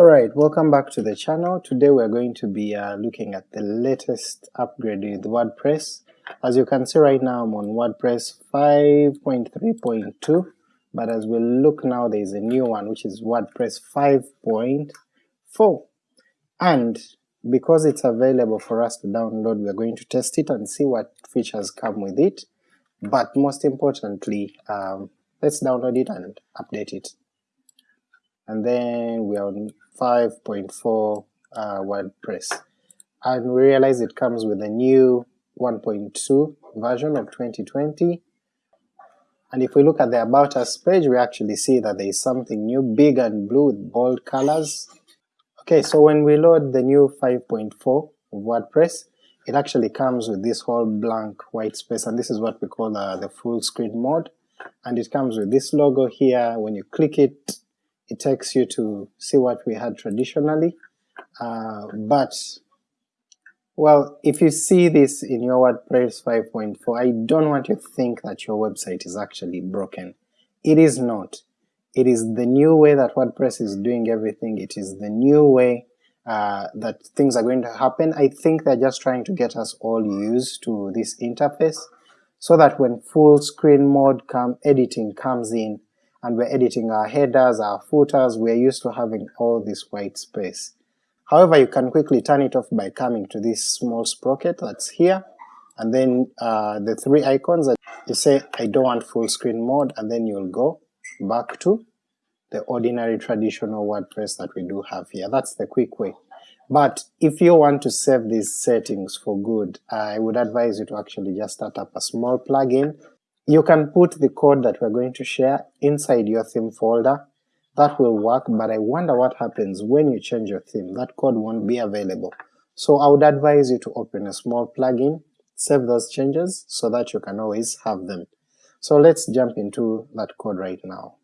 Alright, welcome back to the channel. Today we're going to be uh, looking at the latest upgrade with WordPress. As you can see right now I'm on WordPress 5.3.2, but as we look now there is a new one which is WordPress 5.4. And because it's available for us to download, we're going to test it and see what features come with it, but most importantly, um, let's download it and update it. And then we are on 5.4 uh, WordPress, and we realize it comes with a new 1.2 version of 2020, and if we look at the About Us page, we actually see that there is something new, big and blue with bold colors. Okay, so when we load the new 5.4 of WordPress, it actually comes with this whole blank white space, and this is what we call uh, the full screen mode, and it comes with this logo here, when you click it, it takes you to see what we had traditionally, uh, but well, if you see this in your WordPress 5.4, I don't want you to think that your website is actually broken. It is not. It is the new way that WordPress is doing everything, it is the new way uh, that things are going to happen. I think they're just trying to get us all used to this interface, so that when full screen mode come editing comes in, and we're editing our headers, our footers, we're used to having all this white space. However, you can quickly turn it off by coming to this small sprocket that's here, and then uh, the three icons that you say I don't want full screen mode, and then you'll go back to the ordinary traditional WordPress that we do have here. That's the quick way. But if you want to save these settings for good, I would advise you to actually just start up a small plugin. You can put the code that we're going to share inside your theme folder, that will work, but I wonder what happens when you change your theme, that code won't be available. So I would advise you to open a small plugin, save those changes so that you can always have them. So let's jump into that code right now.